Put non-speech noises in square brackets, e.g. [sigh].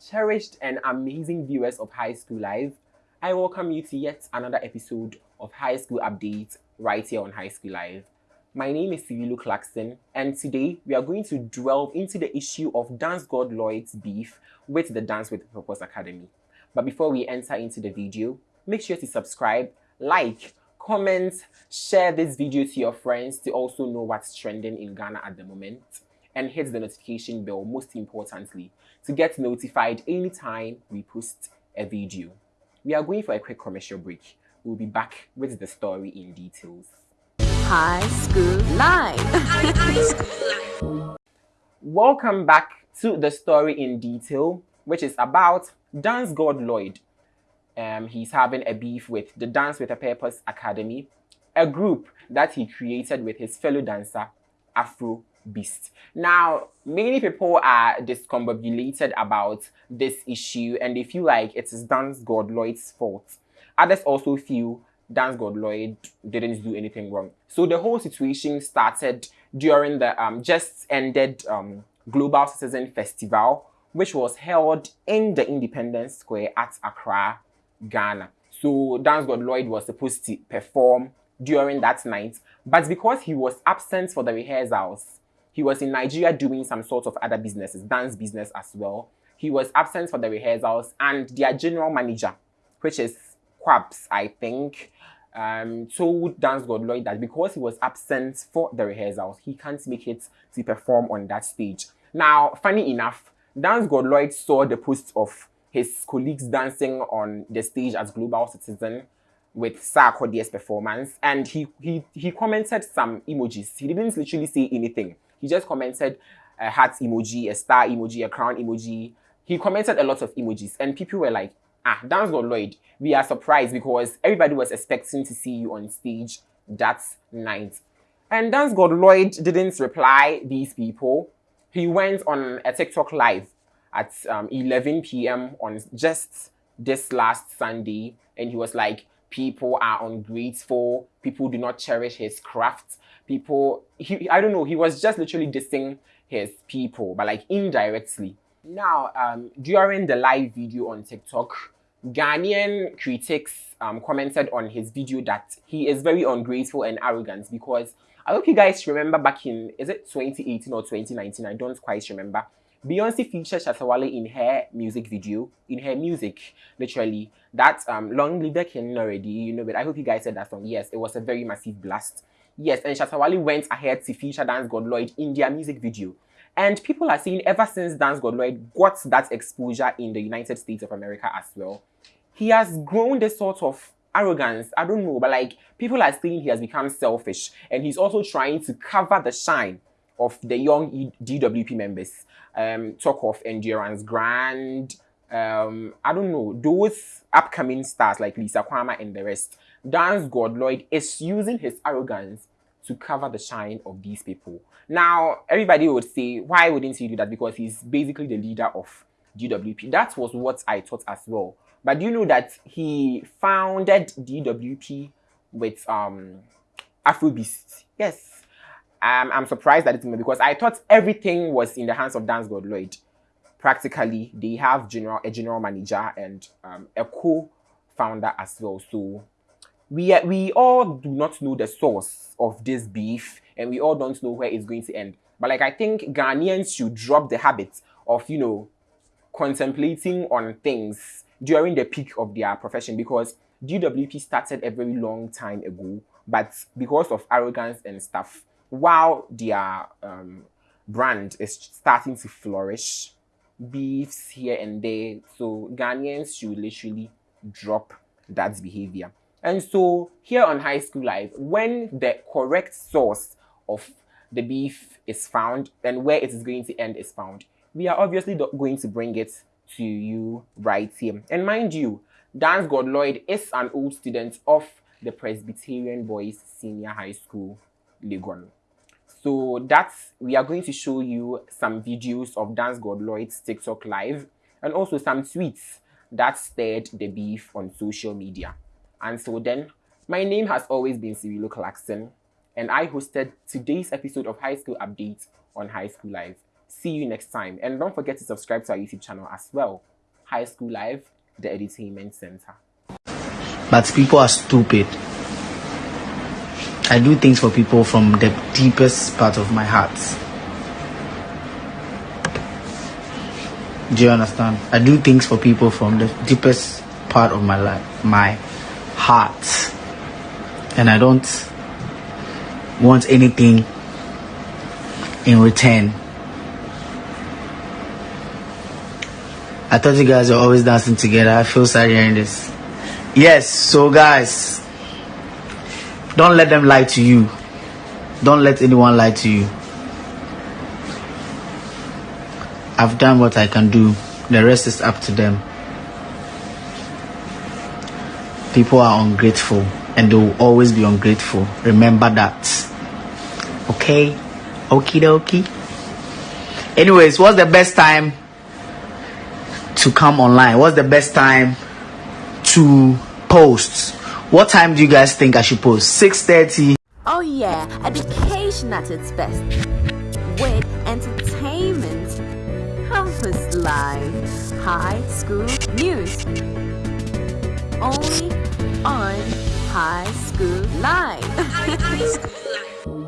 cherished and amazing viewers of High School Live, I welcome you to yet another episode of High School Update right here on High School Live. My name is Cyrilo Clarkson, and today we are going to delve into the issue of Dance God Lloyd's beef with the Dance with Purpose Academy. But before we enter into the video, make sure to subscribe, like, comment, share this video to your friends to also know what's trending in Ghana at the moment and hit the notification bell most importantly to get notified anytime we post a video. We are going for a quick commercial break. We'll be back with the story in details. High School Live. Welcome back to the story in detail, which is about Dance God Lloyd. Um, he's having a beef with the Dance with a Purpose Academy, a group that he created with his fellow dancer, Afro beast. Now, many people are discombobulated about this issue and they feel like it is Dance God Lloyd's fault. Others also feel Dance God Lloyd didn't do anything wrong. So the whole situation started during the um, just ended um, Global Citizen Festival, which was held in the Independence Square at Accra, Ghana. So Dance God Lloyd was supposed to perform during that night, but because he was absent for the rehearsals, he was in Nigeria doing some sort of other businesses, dance business as well. He was absent for the rehearsals and their general manager, which is Quabs, I think, um, told Dance God Lloyd that because he was absent for the rehearsals, he can't make it to perform on that stage. Now, funny enough, Dance God Lloyd saw the post of his colleagues dancing on the stage as Global Citizen with Sarkodie's performance and he, he, he commented some emojis. He didn't literally say anything. He just commented a heart emoji, a star emoji, a crown emoji. He commented a lot of emojis, and people were like, ah, Dance God Lloyd, we are surprised because everybody was expecting to see you on stage that night. And Dance God Lloyd didn't reply these people. He went on a TikTok live at um, 11 p.m. on just this last Sunday, and he was like, people are ungrateful, people do not cherish his craft, people, he, I don't know, he was just literally dissing his people, but like indirectly. Now, um, during the live video on TikTok, Ghanaian critics um, commented on his video that he is very ungrateful and arrogant because I hope you guys remember back in, is it 2018 or 2019? I don't quite remember. Beyonce featured Shatta Wale in her music video, in her music, literally. That um, Long Live the King already, you know, but I hope you guys said that song. Yes, it was a very massive blast. Yes, and Shatta Wale went ahead to feature Dance God Lloyd in their music video. And people are saying ever since Dance God Lloyd got that exposure in the United States of America as well, he has grown this sort of arrogance. I don't know, but like people are saying he has become selfish and he's also trying to cover the shine of the young DWP members. Um, talk of Endurance Grand, um, I don't know, those upcoming stars like Lisa Quama and the rest. Dance God Lloyd is using his arrogance to cover the shine of these people. Now, everybody would say, why wouldn't he do that? Because he's basically the leader of DWP. That was what I thought as well. But do you know that he founded DWP with um Afrobeast? Yes, I'm surprised that it's me because I thought everything was in the hands of Dance God Lloyd. Practically, they have general a general manager and um, a co-founder as well. So we we all do not know the source of this beef, and we all don't know where it's going to end. But like I think Ghanaians should drop the habit of you know contemplating on things during the peak of their profession because DWP started a very long time ago, but because of arrogance and stuff, while their um, brand is starting to flourish, beefs here and there. So Ghanaians should literally drop that behavior. And so here on High School Live, when the correct source of the beef is found and where it is going to end is found, we are obviously going to bring it to you right here. And mind you, Dance God Lloyd is an old student of the Presbyterian Boys Senior High School, Legon. So that's, we are going to show you some videos of Dance God Lloyd's TikTok live and also some tweets that stirred the beef on social media. And so then, my name has always been Cyrilo Clarkson and I hosted today's episode of High School Update on High School Live. See you next time. And don't forget to subscribe to our YouTube channel as well. High School Live, the entertainment Center. But people are stupid. I do things for people from the deepest part of my heart. Do you understand? I do things for people from the deepest part of my life, my heart. And I don't want anything in return. I thought you guys were always dancing together. I feel sad hearing this. Yes, so guys, don't let them lie to you. Don't let anyone lie to you. I've done what I can do. The rest is up to them. People are ungrateful and they will always be ungrateful. Remember that. Okay? Okie dokie. Anyways, what's the best time to come online? What's the best time to post? What time do you guys think I should post? 6:30. Oh yeah, education at its best. With entertainment. Campus Live. High School News. Only on High School Live. [laughs]